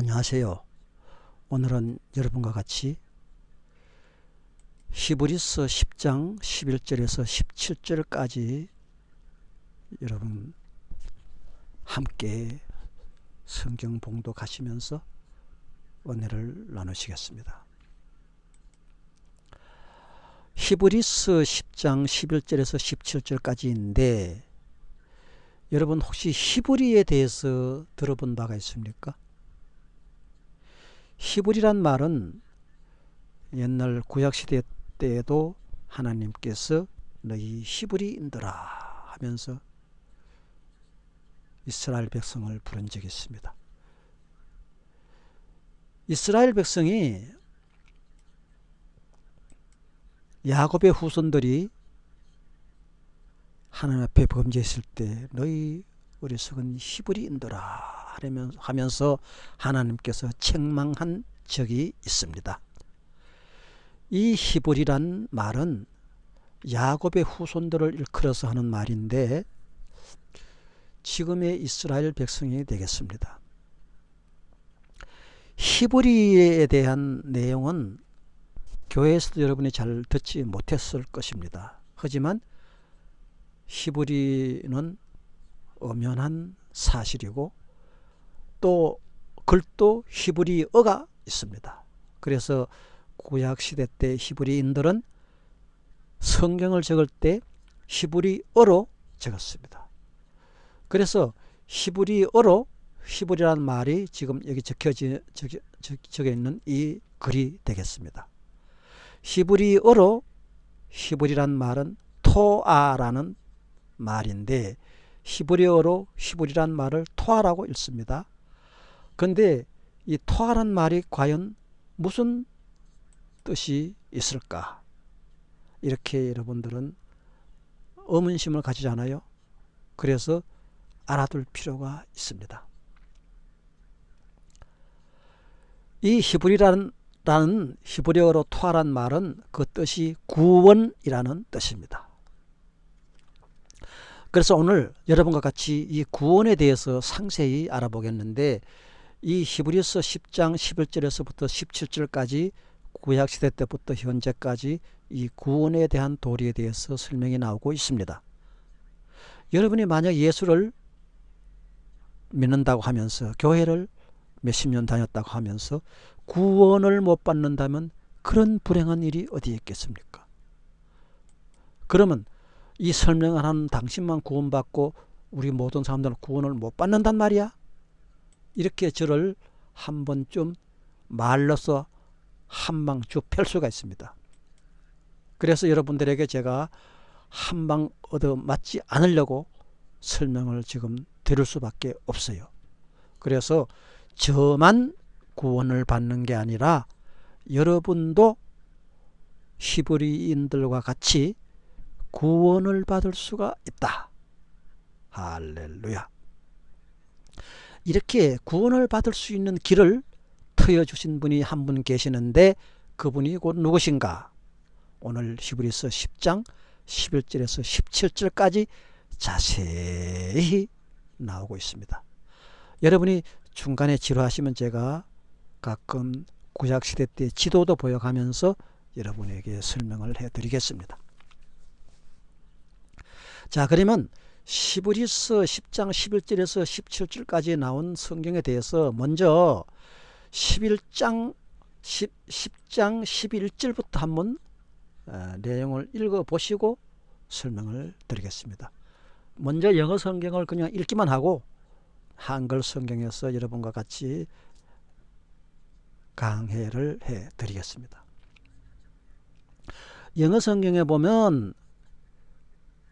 안녕하세요. 오늘은 여러분과 같이 히브리서 10장 11절에서 17절까지 여러분 함께 성경 봉독하시면서 은혜를 나누시겠습니다. 히브리서 10장 11절에서 17절까지인데 여러분 혹시 히브리에 대해서 들어본 바가 있습니까? 히브리란 말은 옛날 구약시대 때에도 하나님께서 너희 히브리인들아 하면서 이스라엘 백성을 부른 적이 있습니다. 이스라엘 백성이 야곱의 후손들이 하나님 앞에 범죄했을 때 너희 어리석은 히브리인들아 하면서 하나님께서 책망한 적이 있습니다. 이 히브리란 말은 야곱의 후손들을 일컬어서 하는 말인데 지금의 이스라엘 백성이 되겠습니다. 히브리에 대한 내용은 교회에서도 여러분이 잘 듣지 못했을 것입니다. 하지만 히브리는 엄연한 사실이고 또 글도 히브리어가 있습니다. 그래서 구약시대 때 히브리인들은 성경을 적을 때 히브리어로 적었습니다. 그래서 히브리어로 히브리라는 말이 지금 여기 적혀져, 적혀, 적혀 있는 이 글이 되겠습니다. 히브리어로 히브리란 말은 토아라는 말인데 히브리어로 히브리란 말을 토아라고 읽습니다. 근데 이 토하란 말이 과연 무슨 뜻이 있을까? 이렇게 여러분들은 의문심을 가지잖아요. 그래서 알아둘 필요가 있습니다. 이 히브리라는 히브리어로 토하란 말은 그 뜻이 구원이라는 뜻입니다. 그래서 오늘 여러분과 같이 이 구원에 대해서 상세히 알아보겠는데 이 히브리서 10장 11절에서부터 17절까지 구약시대 때부터 현재까지 이 구원에 대한 도리에 대해서 설명이 나오고 있습니다. 여러분이 만약 예수를 믿는다고 하면서 교회를 몇십 년 다녔다고 하면서 구원을 못 받는다면 그런 불행한 일이 어디에 있겠습니까? 그러면 이 설명을 하는 당신만 구원받고 우리 모든 사람들은 구원을 못 받는단 말이야? 이렇게 저를 한 번쯤 말로서 한방쭉 펼 수가 있습니다. 그래서 여러분들에게 제가 한방 얻어 맞지 않으려고 설명을 지금 드릴 수밖에 없어요. 그래서 저만 구원을 받는 게 아니라 여러분도 히브리인들과 같이 구원을 받을 수가 있다. 할렐루야. 이렇게 구원을 받을 수 있는 길을 트여주신 분이 한 분 계시는데 그분이 곧 누구신가? 오늘 히브리서 10장 11절에서 17절까지 자세히 나오고 있습니다. 여러분이 중간에 지루하시면 제가 가끔 구약시대 때 지도도 보여가면서 여러분에게 설명을 해드리겠습니다. 자 그러면 시브리서 10장 11절에서 17절까지 나온 성경에 대해서 먼저 11장 10, 10장 11절부터 한번 어, 내용을 읽어 보시고 설명을 드리겠습니다. 먼저 영어 성경을 그냥 읽기만 하고 한글 성경에서 여러분과 같이 강해를 해 드리겠습니다. 영어 성경에 보면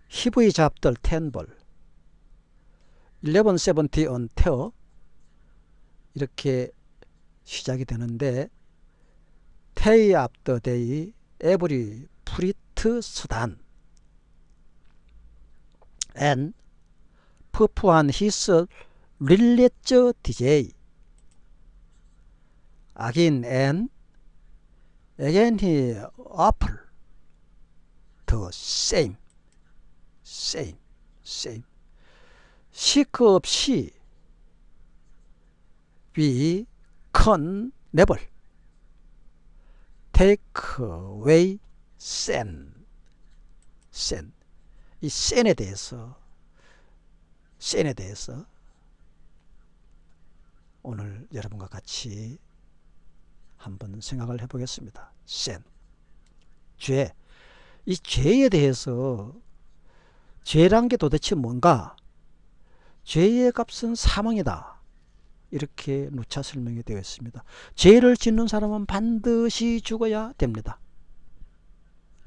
히브리 잡들 텐벌 1170 on 테어 이렇게 시작이 되는데 테이 앞더 데이 에브리 프리트 수단 앤 퍼프한 히스 릴레저 디제이 아긴 앤 again he offer the same same, same. 시크 없이 we con never take away sin sin 이 sin에 대해서 sin에 대해서 오늘 여러분과 같이 한번 생각을 해보겠습니다. sin 죄. 이 죄에 대해서 죄란 게 도대체 뭔가? 죄의 값은 사망이다. 이렇게 누차 설명이 되어 있습니다. 죄를 짓는 사람은 반드시 죽어야 됩니다.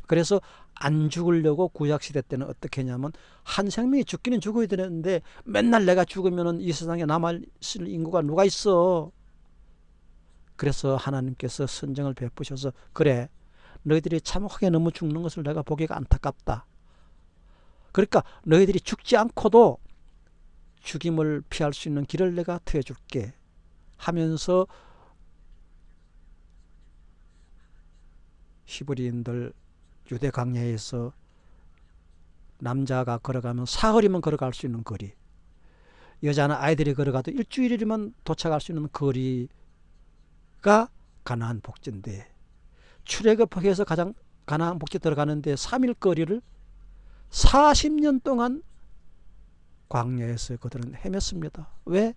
그래서 안 죽으려고 구약시대 때는 어떻게 했냐면 한 생명이 죽기는 죽어야 되는데 맨날 내가 죽으면 이 세상에 남아있을 인구가 누가 있어 그래서 하나님께서 선정을 베푸셔서 그래 너희들이 참혹하게 너무 죽는 것을 내가 보기가 안타깝다 그러니까 너희들이 죽지 않고도 죽임을 피할 수 있는 길을 내가 트여줄게 하면서 히브리인들 유대 강야에서 남자가 걸어가면 사흘이면 걸어갈 수 있는 거리 여자는 아이들이 걸어가도 일주일이면 도착할 수 있는 거리가 가나안 복지인데 출애굽해서 가장 가나안 복지 들어가는데 3일 거리를 40년 동안 광야에서 그들은 헤맸습니다. 왜?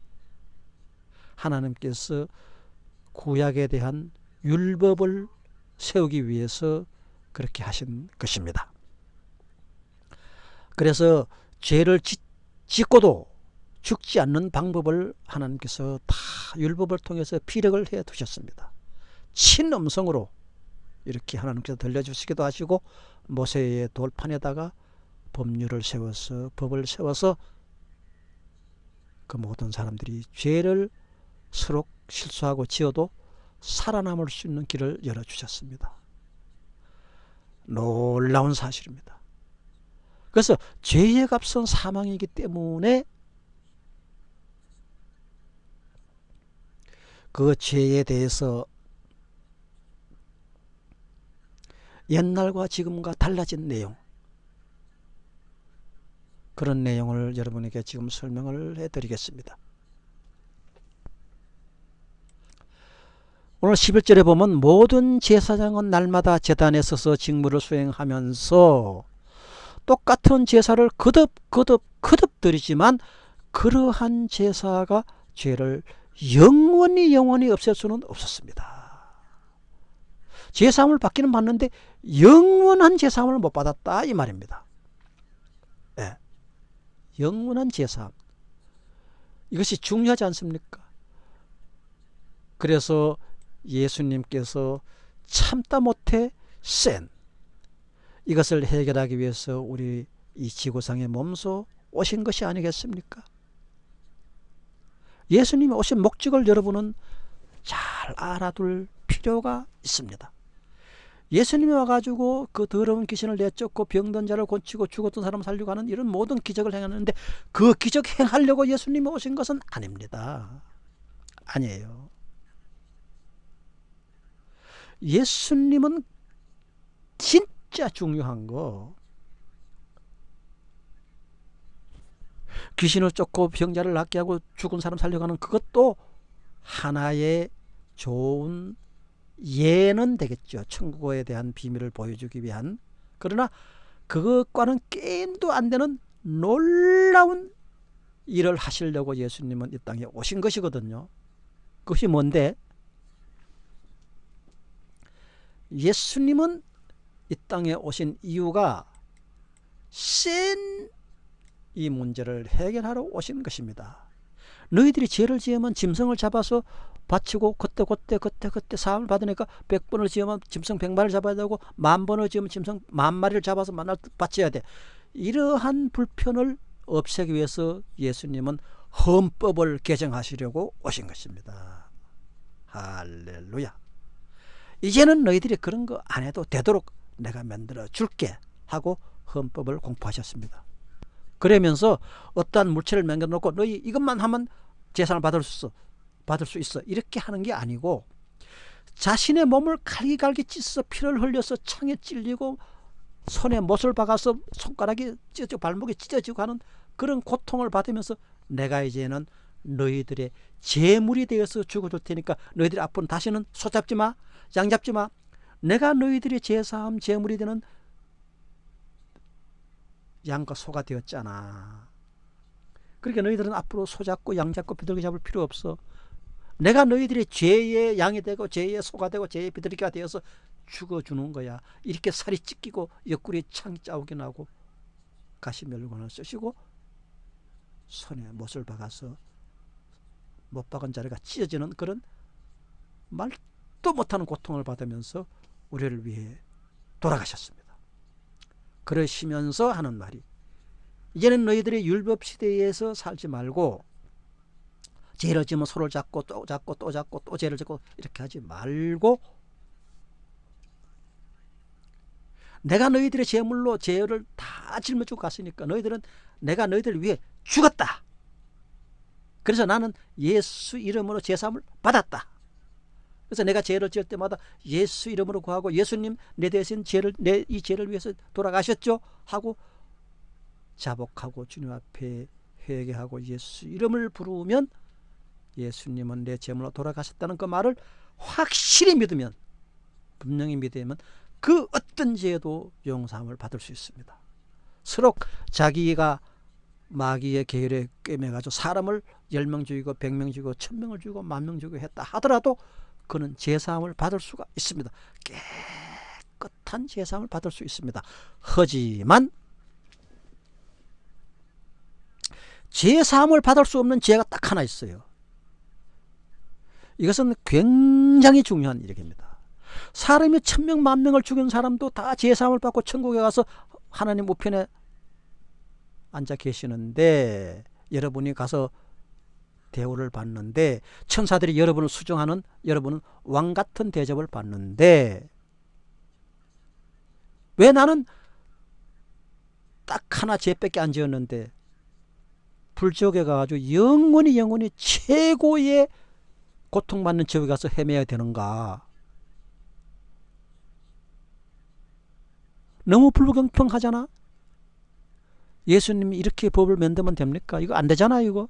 하나님께서 구약에 대한 율법을 세우기 위해서 그렇게 하신 것입니다. 그래서 죄를 짓고도 죽지 않는 방법을 하나님께서 다 율법을 통해서 피력을 해 두셨습니다. 친음성으로 이렇게 하나님께서 들려주시기도 하시고 모세의 돌판에다가 법률을 세워서 법을 세워서 그 모든 사람들이 죄를 서로 실수하고 지어도 살아남을 수 있는 길을 열어주셨습니다. 놀라운 사실입니다. 그래서 죄의 값은 사망이기 때문에 그 죄에 대해서 옛날과 지금과 달라진 내용 그런 내용을 여러분에게 지금 설명을 해드리겠습니다. 오늘 11절에 보면 모든 제사장은 날마다 재단에 서서 직무를 수행하면서 똑같은 제사를 거듭 거듭 거듭 드리지만 그러한 제사가 죄를 영원히 영원히 없앨 수는 없었습니다. 제사함을 받기는 받는데 영원한 제사함을 못 받았다 이 말입니다. 네. 영원한 제사함 이것이 중요하지 않습니까? 그래서 예수님께서 참다 못해 센 이것을 해결하기 위해서 우리 이 지구상에 몸소 오신 것이 아니겠습니까? 예수님이 오신 목적을 여러분은 잘 알아둘 필요가 있습니다. 예수님이 와가지고 그 더러운 귀신을 내쫓고 병든 자를 고치고 죽었던 사람 살리고 하는 이런 모든 기적을 행하는데 그 기적 행하려고 예수님이 오신 것은 아닙니다. 아니에요. 예수님은 진짜 중요한 거 귀신을 쫓고 병자를 낫게 하고 죽은 사람 살려가는 그것도 하나의 좋은 예는 되겠죠. 천국에 대한 비밀을 보여주기 위한 그러나 그것과는 게임도 안 되는 놀라운 일을 하시려고 예수님은 이 땅에 오신 것이거든요. 그것이 뭔데? 예수님은 이 땅에 오신 이유가 센이 문제를 해결하러 오신 것입니다. 너희들이 죄를 지으면 짐승을 잡아서 바치고 그때 그때 그때 그때 사함을 받으니까 100번을 지으면 짐승 100마리를 잡아야 되고 만 번을 지으면 짐승 만 마리를 잡아서 만날 바쳐야 돼. 이러한 불편을 없애기 위해서 예수님은 헌법을 개정하시려고 오신 것입니다. 할렐루야. 이제는 너희들이 그런 거 안 해도 되도록 내가 만들어 줄게 하고 헌법을 공포하셨습니다. 그러면서 어떠한 물체를 만들어 놓고 너희 이것만 하면 재산을 받을 수 있어. 받을 수 있어. 이렇게 하는 게 아니고 자신의 몸을 갈기갈기 찢어 피를 흘려서 창에 찔리고 손에 못을 박아서 손가락이 찢어지고 발목이 찢어지고 하는 그런 고통을 받으면서 내가 이제는 너희들의 재물이 되어서 죽어줄 테니까 너희들이 앞으로 다시는 소 잡지 마, 양 잡지 마. 내가 너희들의 제사함 재물이 되는 양과 소가 되었잖아. 그러니까 너희들은 앞으로 소 잡고 양 잡고 비둘기 잡을 필요 없어. 내가 너희들의 죄의 양이 되고 죄의 소가 되고 죄의 비둘기가 되어서 죽어주는 거야. 이렇게 살이 찢기고 옆구리에 창 짜오게 나고 가시 멸관을 쓰시고 손에 못을 박아서 못 박은 자리가 찢어지는 그런 말도 못하는 고통을 받으면서 우리를 위해 돌아가셨습니다. 그러시면서 하는 말이 이제는 너희들의 율법 시대에서 살지 말고 죄를 지면 소를 잡고 또 잡고 또 잡고 또 죄를 짓고 이렇게 하지 말고 내가 너희들의 제물로 죄를 다 짊어지고 갔으니까 너희들은 내가 너희들을 위해 죽었다. 그래서 나는 예수 이름으로 제사함을 받았다. 그래서 내가 죄를 지을 때마다 예수 이름으로 구하고 예수님 내 대신 죄를 내 이 죄를 위해서 돌아가셨죠 하고 자복하고 주님 앞에 회개하고 예수 이름을 부르면 예수님은 내 제물로 돌아가셨다는 그 말을 확실히 믿으면 분명히 믿으면 그 어떤 죄도 용서함을 받을 수 있습니다. 서로 자기가 마귀의 계율에 꿰매가지고 사람을 열명 죽이고 백명 죽이고 천 명을 죽이고 만명 죽이고 했다 하더라도 그는 제사함을 받을 수가 있습니다. 깨끗한 제사함을 받을 수 있습니다. 하지만 제사함을 받을 수 없는 죄가 딱 하나 있어요. 이것은 굉장히 중요한 일입니다. 사람이 천명 만명을 죽인 사람도 다 제사함을 받고 천국에 가서 하나님 우편에 앉아 계시는데 여러분이 가서 대우를 받는데 천사들이 여러분을 수정하는 여러분은 왕 같은 대접을 받는데 왜 나는 딱 하나 죄밖에 안 지었는데 불지옥에 가가지고 영원히 영원히 최고의 고통받는 지옥에 가서 헤매야 되는가 너무 불공평하잖아 예수님이 이렇게 법을 만들면 됩니까? 이거 안 되잖아 이거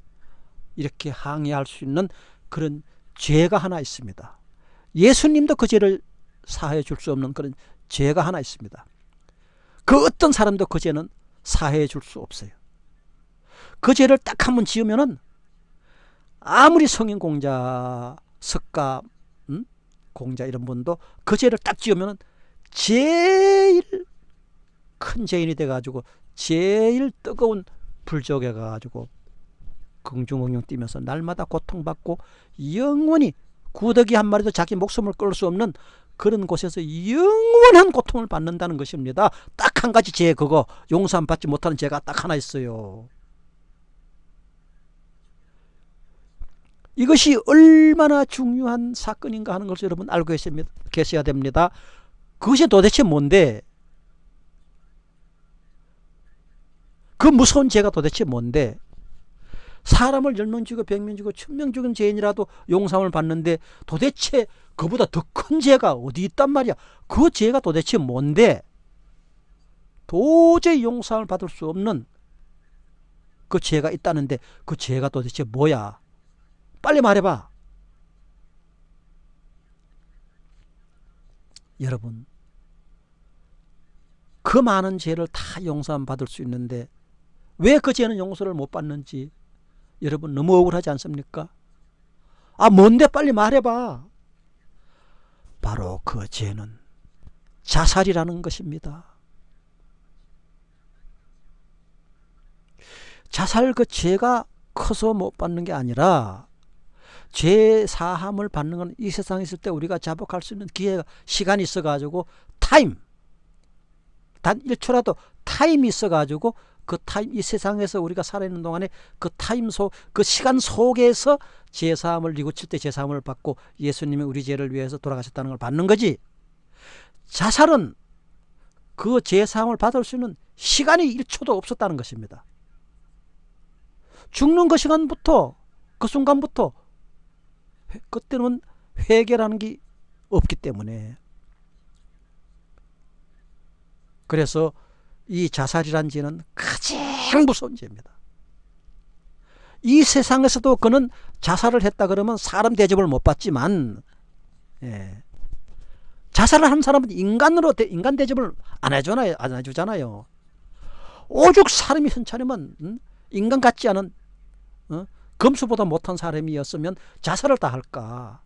이렇게 항의할 수 있는 그런 죄가 하나 있습니다. 예수님도 그 죄를 사해 줄 수 없는 그런 죄가 하나 있습니다. 그 어떤 사람도 그 죄는 사해 줄 수 없어요. 그 죄를 딱 한 번 지으면은 아무리 성인 공자, 석가, 음? 공자 이런 분도 그 죄를 딱 지으면은 제일 큰 죄인이 돼가지고 제일 뜨거운 불족에 가가지고 긍중긍중 뛰면서 날마다 고통받고 영원히 구더기 한 마리도 자기 목숨을 끌 수 없는 그런 곳에서 영원한 고통을 받는다는 것입니다. 딱 한 가지 죄 그거 용서함 받지 못하는 죄가 딱 하나 있어요. 이것이 얼마나 중요한 사건인가 하는 것을 여러분 알고 계셔야 됩니다. 그것이 도대체 뭔데? 그 무서운 죄가 도대체 뭔데? 사람을 열명 죽이고 백명 죽이고 천명 죽인 죄인이라도 용서을 받는데 도대체 그보다 더 큰 죄가 어디 있단 말이야? 그 죄가 도대체 뭔데? 도저히 용서을 받을 수 없는 그 죄가 있다는데 그 죄가 도대체 뭐야 빨리 말해봐 여러분 그 많은 죄를 다 용서 받을 수 있는데 왜 그 죄는 용서를 못 받는지 여러분 너무 억울하지 않습니까? 아 뭔데 빨리 말해봐. 바로 그 죄는 자살이라는 것입니다. 자살 그 죄가 커서 못 받는 게 아니라 죄 사함을 받는 건 이 세상에 있을 때 우리가 자복할 수 있는 기회가 시간이 있어 가지고 타임. 단 1초라도 타임이 있어 가지고 그 타임 이 세상에서 우리가 살아있는 동안에 그 타임 속 그 시간 속에서 죄 사함을 뉘우칠 때 죄 사함을 받고 예수님이 우리 죄를 위해서 돌아가셨다는 걸 받는 거지. 자살은 그 죄 사함을 받을 수 있는 시간이 1초도 없었다는 것입니다. 죽는 그 시간부터 그 순간부터 그때는 회개라는 게 없기 때문에 그래서 이 자살이란 죄는 가장 무서운 죄입니다. 이 세상에서도 그는 자살을 했다 그러면 사람 대접을 못 받지만 예. 자살을 한 사람은 인간으로 인간 대접을 안 해주잖아요. 안 해주잖아요. 오죽 사람이 현찰이면 음? 인간 같지 않은 어? 검수보다 못한 사람이었으면 자살을 다 할까?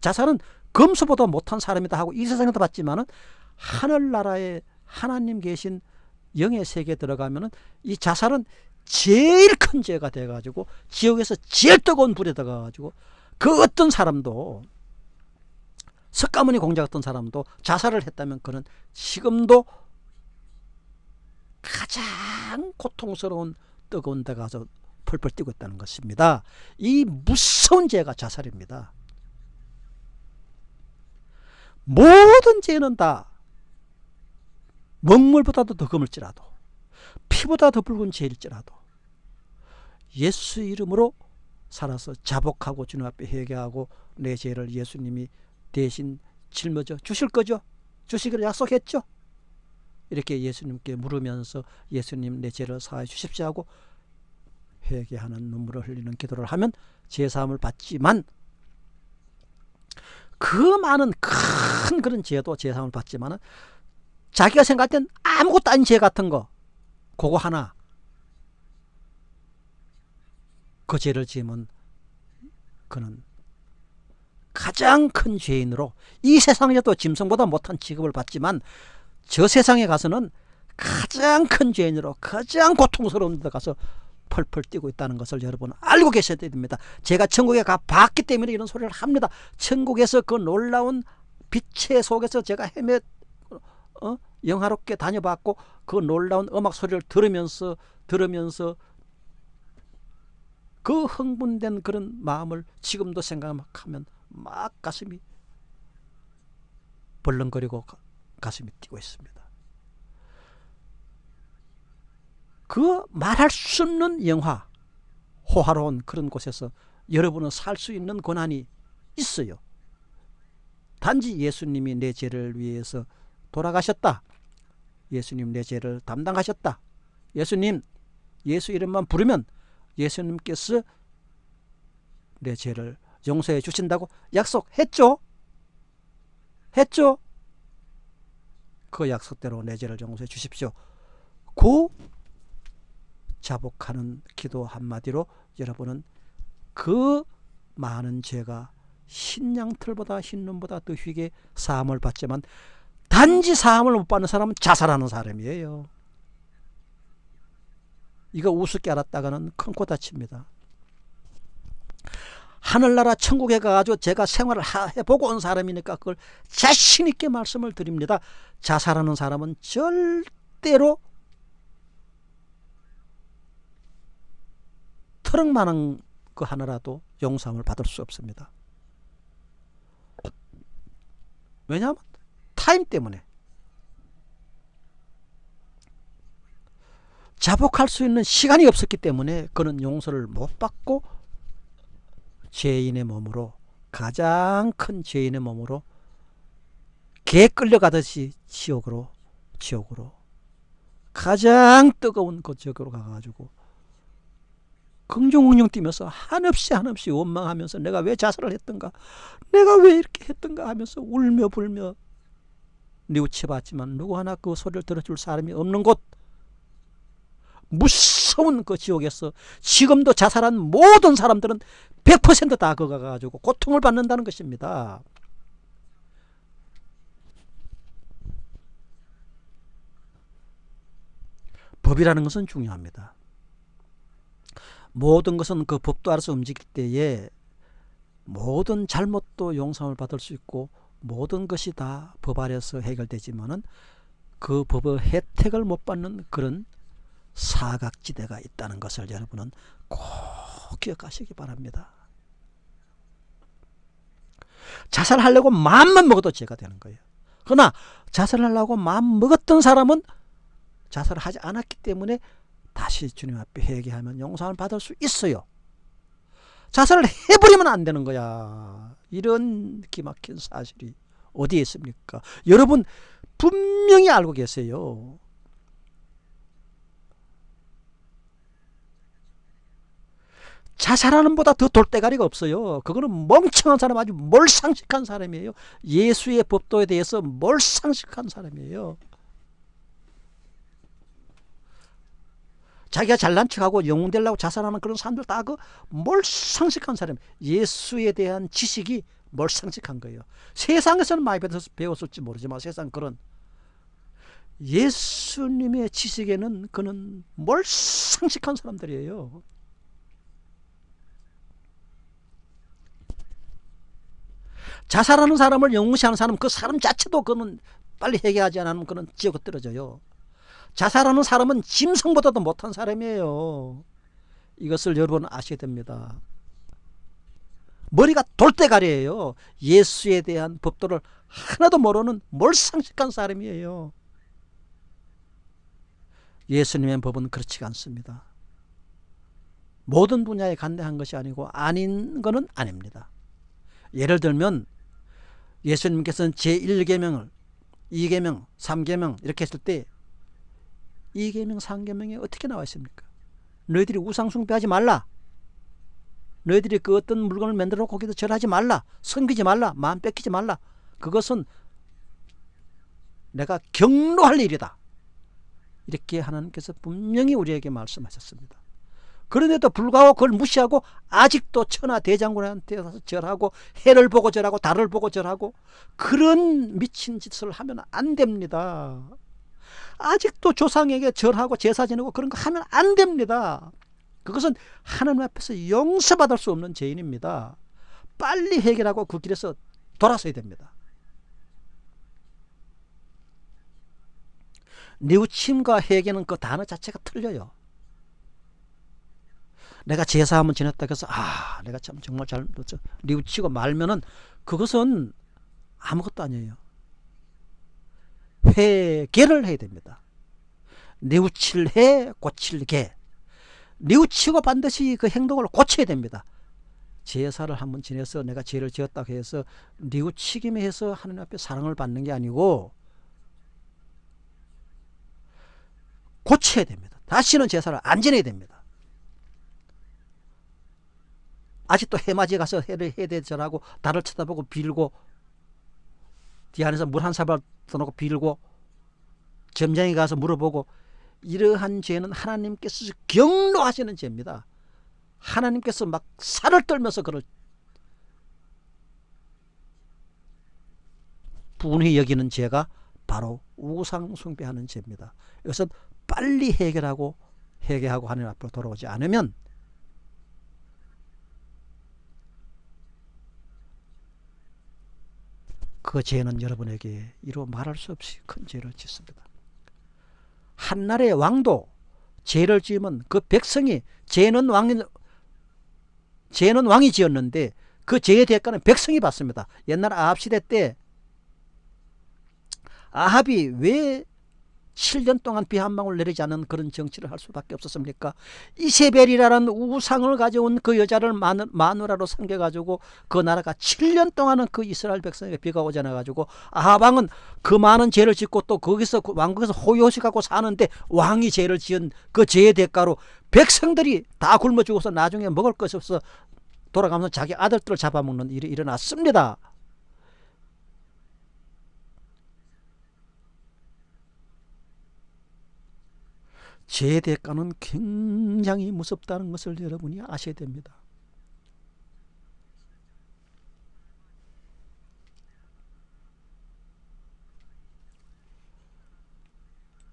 자살은 검수보다 못한 사람이다 하고 이 세상에도 봤지만 은 하늘나라에 하나님 계신 영의 세계에 들어가면 은 이 자살은 제일 큰 죄가 돼가지고 지옥에서 제일 뜨거운 불에 들어가가지고 그 어떤 사람도 석가모니 공자 같은 사람도 자살을 했다면 그는 지금도 가장 고통스러운 뜨거운 데 가서 펄펄 뛰고 있다는 것입니다. 이 무서운 죄가 자살입니다. 모든 죄는 다 먹물보다도 더 검을지라도 피보다 더 붉은 죄일지라도 예수 이름으로 살아서 자복하고 주님 앞에 회개하고 내 죄를 예수님이 대신 짊어져 주실 거죠? 주시기로 약속했죠? 이렇게 예수님께 물으면서 예수님 내 죄를 사해 주십시오 하고 회개하는 눈물을 흘리는 기도를 하면 제사함을 받지만 그 많은 큰 그런 죄도 제사함을 받지만 자기가 생각할 땐 아무것도 아닌 죄 같은 거 그거 하나. 그 죄를 지으면 그는 가장 큰 죄인으로 이 세상에도 짐승보다 못한 취급을 받지만 저 세상에 가서는 가장 큰 죄인으로 가장 고통스러운 데 가서 펄펄 뛰고 있다는 것을 여러분 알고 계셔야 됩니다. 제가 천국에 가 봤기 때문에 이런 소리를 합니다. 천국에서 그 놀라운 빛의 속에서 제가 헤매 어? 영화롭게 다녀봤고 그 놀라운 음악 소리를 들으면서 들으면서 그 흥분된 그런 마음을 지금도 생각하면 막 가슴이 벌렁거리고 가슴이 뛰고 있습니다. 그 말할 수 없는 영화, 호화로운 그런 곳에서 여러분은 살 수 있는 권한이 있어요. 단지 예수님이 내 죄를 위해서 돌아가셨다. 예수님 내 죄를 담당하셨다. 예수님, 예수 이름만 부르면 예수님께서 내 죄를 용서해 주신다고 약속했죠? 했죠? 그 약속대로 내 죄를 용서해 주십시오. 그 자복하는 기도 한마디로 여러분은 그 많은 죄가 흰 양털보다 흰 눈보다 더 휘게 사함을 받지만 단지 사함을 못 받는 사람은 자살하는 사람이에요. 이거 우습게 알았다가는 큰 코 다칩니다. 하늘나라 천국에 가가지고 제가 생활을 해보고 온 사람이니까 그걸 자신있게 말씀을 드립니다. 자살하는 사람은 절대로 트럭만한 그 하나라도 용서함을 받을 수 없습니다. 왜냐하면 타임 때문에 자복할 수 있는 시간이 없었기 때문에 그는 용서를 못 받고 죄인의 몸으로 가장 큰 죄인의 몸으로 개 끌려가듯이 지옥으로 지옥으로 가장 뜨거운 그 지옥으로 가가지고 긍정응용 뛰면서 한없이 한없이 원망하면서 내가 왜 자살을 했던가 내가 왜 이렇게 했던가 하면서 울며 불며 뉘우쳐봤지만 누구 하나 그 소리를 들어줄 사람이 없는 곳 무서운 그 지옥에서 지금도 자살한 모든 사람들은 100%다 거가 가지고 고통을 받는다는 것입니다. 법이라는 것은 중요합니다. 모든 것은 그 법도 알아서 움직일 때에 모든 잘못도 용서를 받을 수 있고 모든 것이 다 법 아래서 해결되지만은 그 법의 혜택을 못 받는 그런 사각지대가 있다는 것을 여러분은 꼭 기억하시기 바랍니다. 자살하려고 마음만 먹어도 죄가 되는 거예요. 그러나 자살하려고 마음 먹었던 사람은 자살을 하지 않았기 때문에 다시 주님 앞에 회개하면 용서를 받을 수 있어요. 자살을 해버리면 안 되는 거야. 이런 기막힌 사실이 어디에 있습니까? 여러분 분명히 알고 계세요. 자살하는 보다 더 돌대가리가 없어요. 그거는 멍청한 사람 아주 몰상식한 사람이에요. 예수의 법도에 대해서 몰상식한 사람이에요. 자기가 잘난 척하고 영웅 되려고 자살하는 그런 사람들 다 그 몰상식한 사람 예수에 대한 지식이 몰상식한 거예요. 세상에서는 많이 배웠을지 모르지만 세상 그런 예수님의 지식에는 그는 몰상식한 사람들이에요. 자살하는 사람을 영무시하는 사람 그 사람 자체도 그는 빨리 해결하지 않으면 그는 지옥에 떨어져요. 자살하는 사람은 짐승보다도 못한 사람이에요. 이것을 여러분 아셔야 됩니다. 머리가 돌대가리예요. 예수에 대한 법도를 하나도 모르는 몰상식한 사람이에요. 예수님의 법은 그렇지가 않습니다. 모든 분야에 간대한 것이 아니고 아닌 것은 아닙니다. 예를 들면 예수님께서는 제1계명을 2계명, 3계명 이렇게 했을 때 2계명, 3계명에 어떻게 나와 있습니까? 너희들이 우상숭배하지 말라. 너희들이 그 어떤 물건을 만들어 거기다 절하지 말라. 섬기지 말라. 마음 뺏기지 말라. 그것은 내가 경로할 일이다. 이렇게 하나님께서 분명히 우리에게 말씀하셨습니다. 그런데도 불구하고 그걸 무시하고 아직도 천하 대장군한테 가서 절하고 해를 보고 절하고 달을 보고 절하고 그런 미친 짓을 하면 안 됩니다. 아직도 조상에게 절하고 제사 지내고 그런 거 하면 안 됩니다. 그것은 하나님 앞에서 용서받을 수 없는 죄인입니다. 빨리 해결하고 그 길에서 돌아서야 됩니다. 뉘우침과 회개는 그 단어 자체가 틀려요. 내가 제사 한번 지냈다 해서 아 내가 참 정말 잘 뉘우치고 말면은 그것은 아무것도 아니에요. 회개를 해야 됩니다. 뉘우칠 해 고칠 개 뉘우치고 반드시 그 행동을 고쳐야 됩니다. 제사를 한번 지내서 내가 죄를 지었다고 해서 뉘우치기만 해서 하나님 앞에 사랑을 받는 게 아니고 고쳐야 됩니다. 다시는 제사를 안 지내야 됩니다. 아직도 해맞이 가서 해를 해대절하고 달을 쳐다보고 빌고 뒤 안에서 물 한 사발 떠놓고 빌고 점장에 가서 물어보고 이러한 죄는 하나님께서 경로하시는 죄입니다. 하나님께서 막 살을 떨면서 그를 분히 여기는 죄가 바로 우상 숭배하는 죄입니다. 이것은 빨리 해결하고 회개하고 하나님 앞으로 돌아오지 않으면 그 죄는 여러분에게 이루 말할 수 없이 큰 죄를 짓습니다. 한나라의 왕도 죄를 지으면 그 백성이 죄는 왕이 죄는 왕이 지었는데 그 죄의 대가는 백성이 받습니다. 옛날 아합 시대 때 아합이 왜 7년 동안 비 한 방울 내리지 않은 그런 정치를 할 수밖에 없었습니까? 이세벨이라는 우상을 가져온 그 여자를 마누, 마누라로 삼겨가지고 그 나라가 7년 동안은 그 이스라엘 백성에게 비가 오지 않아가지고 아방은 그 많은 죄를 짓고 또 거기서 그 왕국에서 호요식하고 사는데 왕이 죄를 지은 그 죄의 대가로 백성들이 다 굶어 죽어서 나중에 먹을 것이 없어 돌아가면서 자기 아들들을 잡아먹는 일이 일어났습니다. 죄의 대가는 굉장히 무섭다는 것을 여러분이 아셔야 됩니다.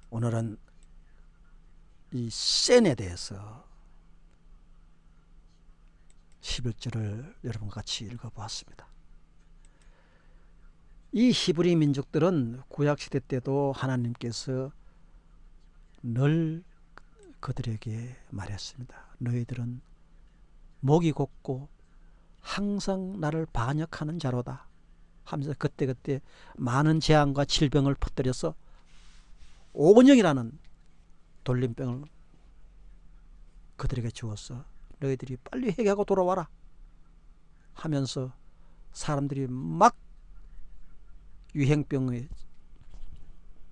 오늘은 이 센에 대해서 11절을 여러분과 같이 읽어보았습니다. 이 히브리 민족들은 구약시대 때도 하나님께서 늘 그들에게 말했습니다. 너희들은 목이 곱고 항상 나를 반역하는 자로다 하면서 그때그때 많은 재앙과 질병을 퍼뜨려서 오건영이라는 돌림병을 그들에게 주었어 너희들이 빨리 회개하고 돌아와라 하면서 사람들이 막 유행병의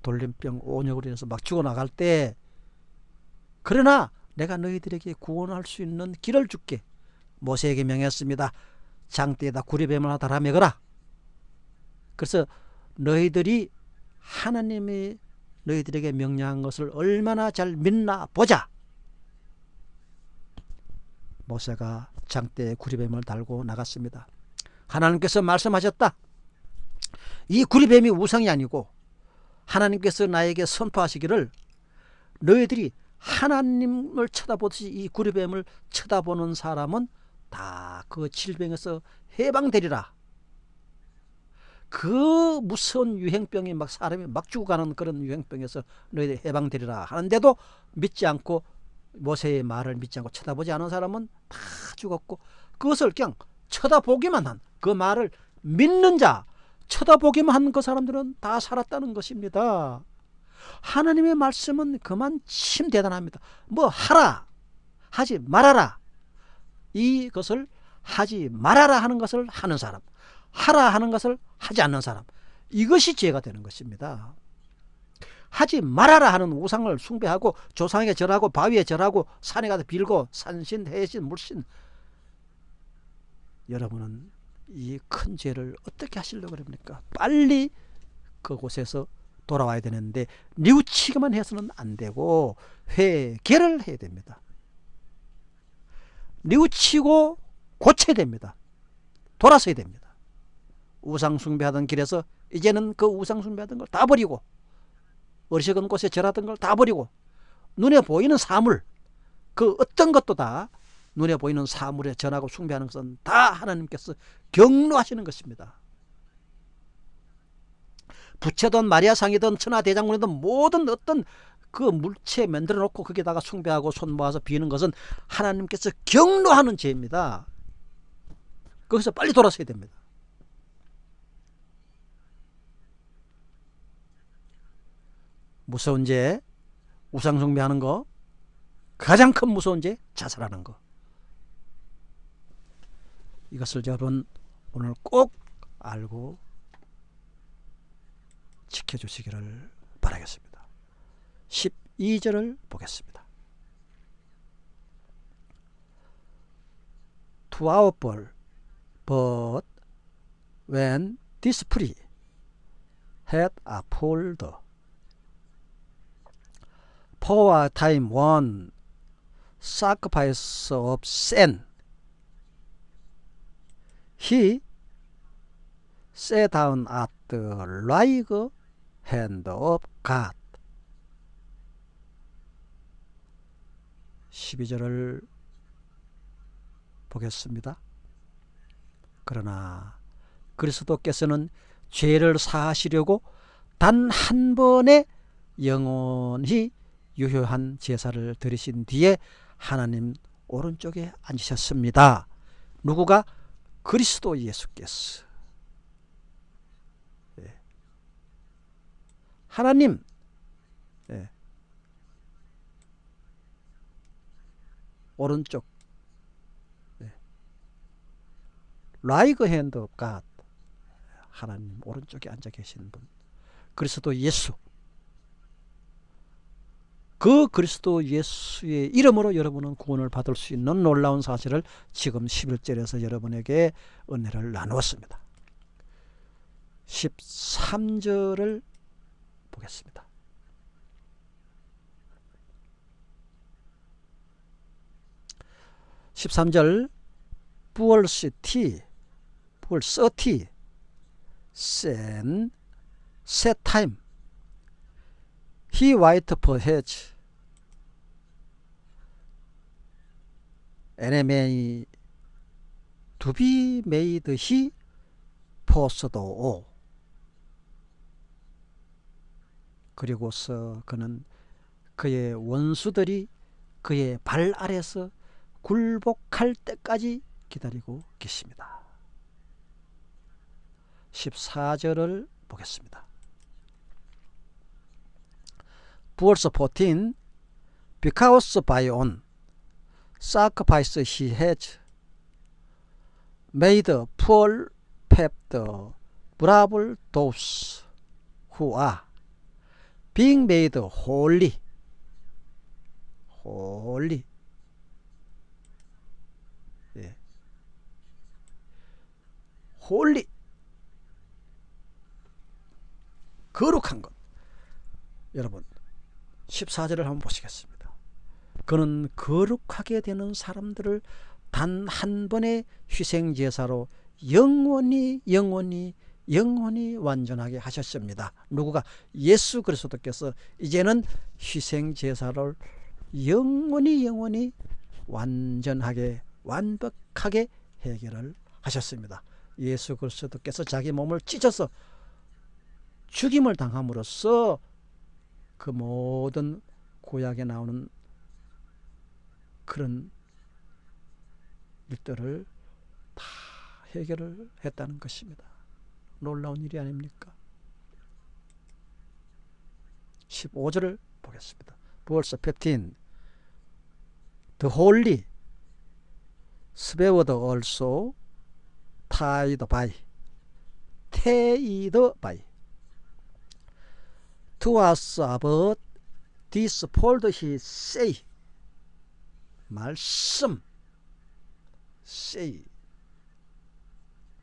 돌림병 오역으로 인해서 막 죽어나갈 때 그러나 내가 너희들에게 구원할 수 있는 길을 줄게 모세에게 명했습니다. 장대에다 구리뱀을 하나 달아 먹어라. 그래서 너희들이 하나님이 너희들에게 명령한 것을 얼마나 잘 믿나 보자. 모세가 장대에 구리뱀을 달고 나갔습니다. 하나님께서 말씀하셨다. 이 구리뱀이 우상이 아니고 하나님께서 나에게 선포하시기를 너희들이 하나님을 쳐다보듯이 이 구리뱀을 쳐다보는 사람은 다 그 질병에서 해방되리라. 그 무서운 유행병이 막 사람이 막 죽어가는 그런 유행병에서 너희들 해방되리라 하는데도 믿지 않고 모세의 말을 믿지 않고 쳐다보지 않은 사람은 다 죽었고 그것을 그냥 쳐다보기만 한 그 말을 믿는 자 쳐다보기만 한 그 사람들은 다 살았다는 것입니다. 하나님의 말씀은 그만큼 대단합니다. 뭐 하라 하지 말아라 이것을 하지 말아라 하는 것을 하는 사람 하라 하는 것을 하지 않는 사람 이것이 죄가 되는 것입니다. 하지 말아라 하는 우상을 숭배하고 조상에게 절하고 바위에 절하고 산에 가서 빌고 산신, 해신, 물신 여러분은 이 큰 죄를 어떻게 하시려고 그럽니까? 빨리 그곳에서 돌아와야 되는데 뉘우치기만 해서는 안 되고 회개를 해야 됩니다. 뉘우치고 고쳐야 됩니다. 돌아서야 됩니다. 우상 숭배하던 길에서 이제는 그 우상 숭배하던 걸 다 버리고 어리석은 곳에 절하던 걸 다 버리고 눈에 보이는 사물 그 어떤 것도 다 눈에 보이는 사물에 전하고 숭배하는 것은 다 하나님께서 경로하시는 것입니다. 부채든 마리아상이든 천하대장군이든 모든 어떤 그 물체 만들어 놓고 거기다가 숭배하고 손 모아서 비는 것은 하나님께서 경로하는 죄입니다. 거기서 빨리 돌아서야 됩니다. 무서운 죄, 우상숭배하는 거, 가장 큰 무서운 죄, 자살하는 거. 이것을 여러분 오늘 꼭 알고 지켜주시기를 바라겠습니다. 12절을 보겠습니다. To our ball, but when this tree had a pulled for a time one sacrifice of sin he sat down at the right hand of God 12절을 보겠습니다. 그러나 그리스도께서는 죄를 사하시려고 단 한 번의 영원히 유효한 제사를 드리신 뒤에 하나님 오른쪽에 앉으셨습니다. 누구가? 그리스도 예수께서. 예. 하나님 예. 오른쪽 예. right hand of God. 하나님 오른쪽에 앉아 계신 분 그리스도 예수 그 그리스도 예수의 이름으로 여러분은 구원을 받을 수 있는 놀라운 사실을 지금 11절에서 여러분에게 은혜를 나누었습니다. 13절을 보겠습니다. (13절) 부얼시티 부얼서티 센 세타임 히 와이트 퍼헤즈 NMA to be made he 포스도 그리고서 그는 그의 원수들이 그의 발 아래서 굴복할 때까지 기다리고 계십니다. 14절을 보겠습니다. Verse 14 Because by on sacrifice he has made poor the brave those who are being made holy holy 예. holy 거룩한 것 여러분 14절을 한번 보시겠습니다 그는 거룩하게 되는 사람들을 단 한 번의 희생제사로 영원히 영원히 영원히 완전하게 하셨습니다. 누구가 예수 그리스도께서 이제는 희생제사를 영원히 영원히 완전하게 완벽하게 해결을 하셨습니다. 예수 그리스도께서 자기 몸을 찢어서 죽임을 당함으로써 그 모든 구약에 나오는 그런 일들을 다 해결을 했다는 것입니다. 놀라운 일이 아닙니까? 15절을 보겠습니다. verse 15 The holy swept also tied by tied by to us about this fold he say 말씀 say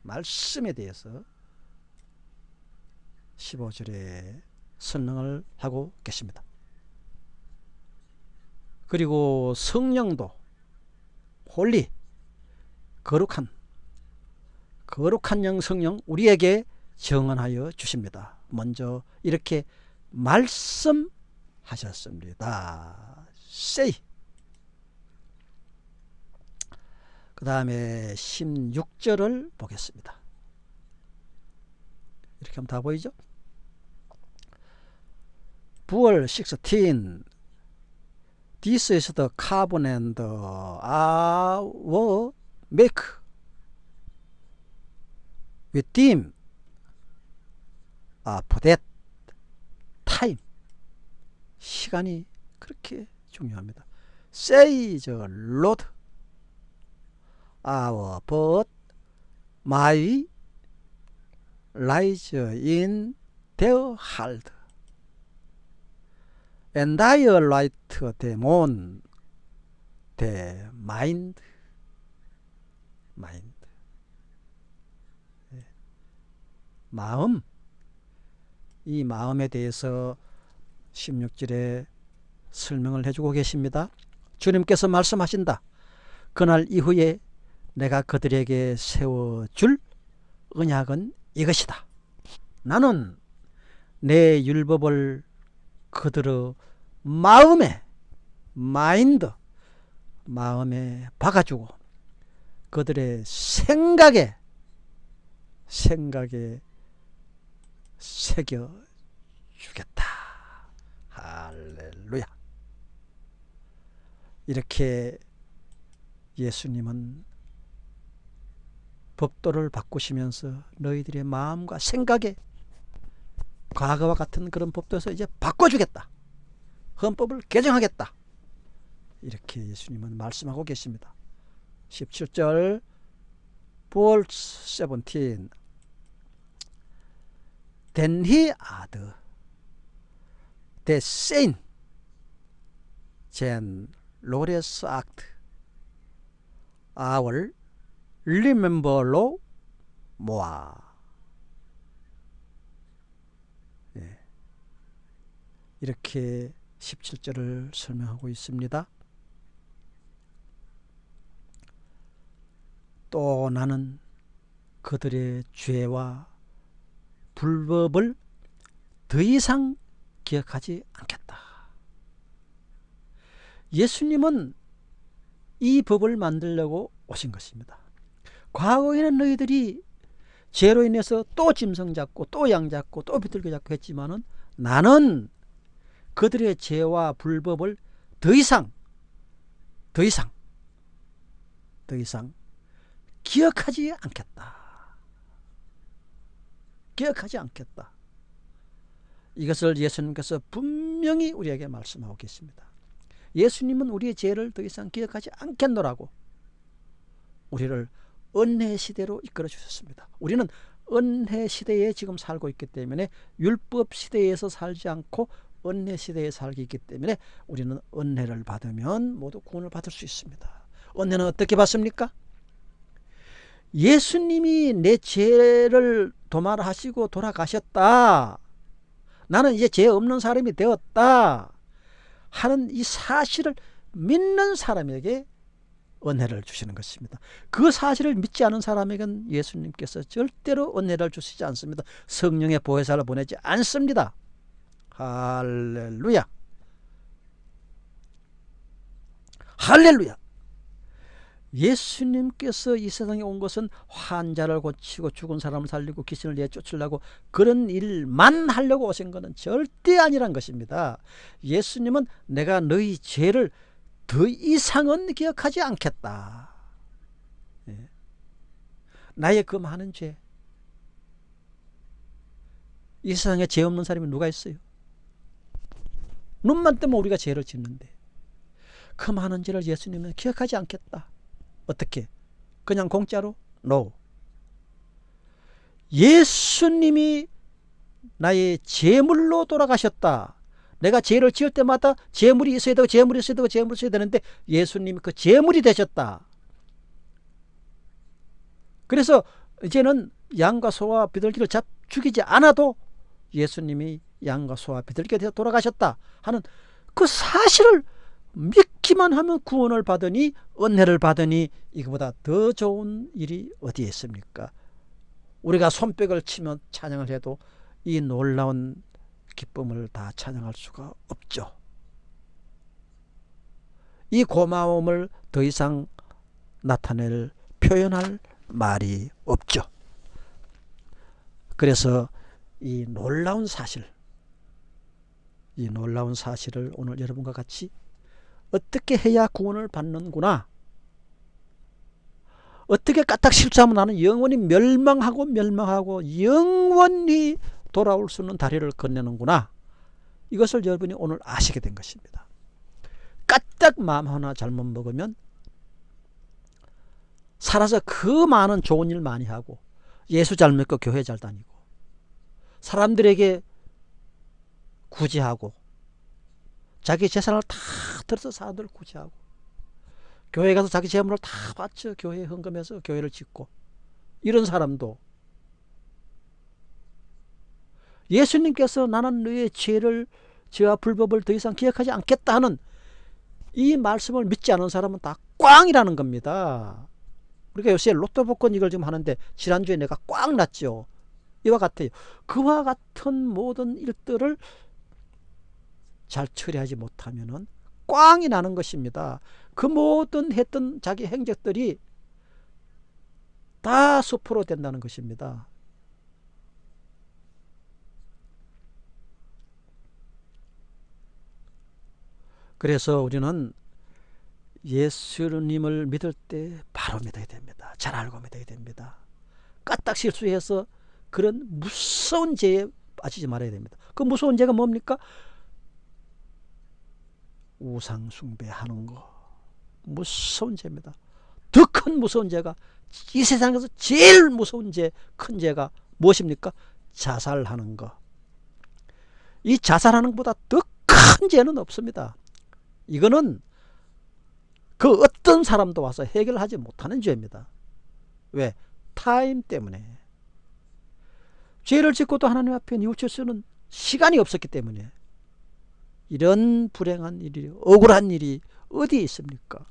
말씀에 대해서 15절에 설명을 하고 계십니다. 그리고 성령도 holy 거룩한 거룩한 영 성령 우리에게 증언하여 주십니다. 먼저 이렇게 말씀하셨습니다. say 그 다음에 16절을 보겠습니다. 이렇게 하면 다 보이죠? 부월 16 This is the covenant our make with him after that time 시간이 그렇게 중요합니다. Say the Lord our but my lies in their heart and I write them on the mind mind 마음 이 마음에 대해서 16절에 설명을 해주고 계십니다. 주님께서 말씀하신다. 그날 이후에 내가 그들에게 세워줄 언약은 이것이다. 나는 내 율법을 그들의 마음에 마인드 마음에 박아주고 그들의 생각에 생각에 새겨 주겠다. 할렐루야. 이렇게 예수님은 법도를 바꾸시면서 너희들의 마음과 생각에 과거와 같은 그런 법도에서 이제 바꿔주겠다. 헌법을 개정하겠다. 이렇게 예수님은 말씀하고 계십니다. 17절 verse 17 Then he added the same remember로 모아 네. 이렇게 17절을 설명하고 있습니다. 또 나는 그들의 죄와 불법을 더 이상 기억하지 않겠다. 예수님은 이 법을 만들려고 오신 것입니다. 과거에는 너희들이 죄로 인해서 또 짐승 잡고 또 양 잡고 또 비둘기 잡고 했지만은 나는 그들의 죄와 불법을 더 이상 더 이상 더 이상 기억하지 않겠다. 기억하지 않겠다. 이것을 예수님께서 분명히 우리에게 말씀하고 계십니다. 예수님은 우리의 죄를 더 이상 기억하지 않겠노라고 우리를 은혜 시대로 이끌어 주셨습니다. 우리는 은혜 시대에 지금 살고 있기 때문에 율법 시대에서 살지 않고 은혜 시대에 살기 있기 때문에 우리는 은혜를 받으면 모두 구원을 받을 수 있습니다. 은혜는 어떻게 받습니까? 예수님이 내 죄를 도말하시고 돌아가셨다. 나는 이제 죄 없는 사람이 되었다. 하는 이 사실을 믿는 사람에게 은혜를 주시는 것입니다. 그 사실을 믿지 않은 사람에게는 예수님께서 절대로 은혜를 주시지 않습니다. 성령의 보혜사를 보내지 않습니다. 할렐루야. 할렐루야. 예수님께서 이 세상에 온 것은 환자를 고치고 죽은 사람을 살리고 귀신을 내쫓으려고 그런 일만 하려고 오신 것은 절대 아니란 것입니다. 예수님은 내가 너희 죄를 더 이상은 기억하지 않겠다. 예. 나의 그 많은 죄. 이 세상에 죄 없는 사람이 누가 있어요? 눈만 뜨면 우리가 죄를 짓는데 그 많은 죄를 예수님은 기억하지 않겠다. 어떻게? 그냥 공짜로? No. 예수님이 나의 제물로 돌아가셨다. 내가 죄를 지을 때마다 재물이 있어야 되고 재물이 있어야 되고 재물이 있어야 되는데 예수님이 그 재물이 되셨다. 그래서 이제는 양과 소와 비둘기를 잡 죽이지 않아도 예수님이 양과 소와 비둘기가 되어 돌아가셨다 하는 그 사실을 믿기만 하면 구원을 받으니 은혜를 받으니 이거보다 더 좋은 일이 어디에 있습니까? 우리가 손뼉을 치며 찬양을 해도 이 놀라운 기쁨을 다 찬양할 수가 없죠. 이 고마움을 더 이상 나타낼 표현할 말이 없죠. 그래서 이 놀라운 사실 이 놀라운 사실을 오늘 여러분과 같이 어떻게 해야 구원을 받는구나 어떻게 까딱 실수하면 나는 영원히 멸망하고 멸망하고 영원히 돌아올 수 있는 다리를 건네는구나. 이것을 여러분이 오늘 아시게 된 것입니다. 까딱 마음 하나 잘못 먹으면 살아서 그 많은 좋은 일 많이 하고 예수 잘 믿고 교회 잘 다니고 사람들에게 구제하고 자기 재산을 다 들어서 사람들을 구제하고 교회 가서 자기 재물을 다 바쳐 교회에 헌금해서 교회를 짓고 이런 사람도 예수님께서 나는 너의 죄를 죄와 불법을 더 이상 기억하지 않겠다 하는 이 말씀을 믿지 않은 사람은 다 꽝이라는 겁니다. 우리가 요새 로또 복권 이걸 지금 하는데 지난주에 내가 꽝 났죠. 이와 같아요. 그와 같은 모든 일들을 잘 처리하지 못하면은 꽝이 나는 것입니다. 그 모든 했던 자기 행적들이 다 수포로 된다는 것입니다. 그래서 우리는 예수님을 믿을 때 바로 믿어야 됩니다. 잘 알고 믿어야 됩니다. 까딱 실수해서 그런 무서운 죄에 빠지지 말아야 됩니다. 그 무서운 죄가 뭡니까? 우상 숭배하는 거 무서운 죄입니다. 더 큰 무서운 죄가 이 세상에서 제일 무서운 죄, 큰 죄가 무엇입니까? 자살하는 거. 이 자살하는 것보다 더 큰 죄는 없습니다. 이거는 그 어떤 사람도 와서 해결하지 못하는 죄입니다. 왜? 타임 때문에. 죄를 짓고도 하나님 앞에 뉘우칠 수는 시간이 없었기 때문에 이런 불행한 일이 억울한 일이 어디에 있습니까?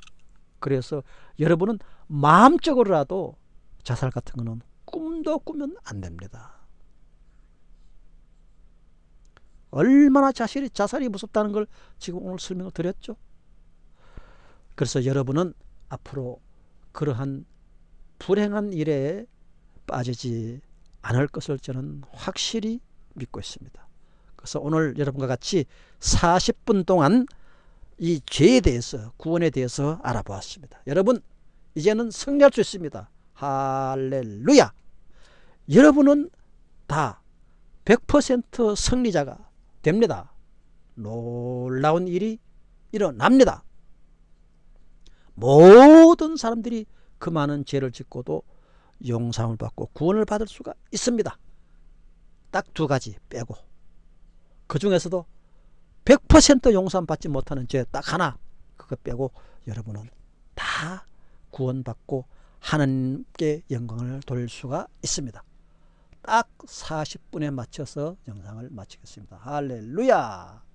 그래서 여러분은 마음적으로라도 자살 같은 거는 꿈도 꾸면 안 됩니다. 얼마나 자살이, 자살이 무섭다는 걸 지금 오늘 설명을 드렸죠. 그래서 여러분은 앞으로 그러한 불행한 일에 빠지지 않을 것을 저는 확실히 믿고 있습니다. 그래서 오늘 여러분과 같이 40분 동안 이 죄에 대해서 구원에 대해서 알아보았습니다. 여러분 이제는 승리할 수 있습니다. 할렐루야 여러분은 다 100% 승리자가 됩니다. 놀라운 일이 일어납니다. 모든 사람들이 그 많은 죄를 짓고도 용상을 받고 구원을 받을 수가 있습니다. 딱 두 가지 빼고 그 중에서도 100% 용서받지 못하는 죄 딱 하나 그거 빼고 여러분은 다 구원받고 하나님께 영광을 돌릴 수가 있습니다. 딱 40분에 맞춰서 영상을 마치겠습니다. 할렐루야!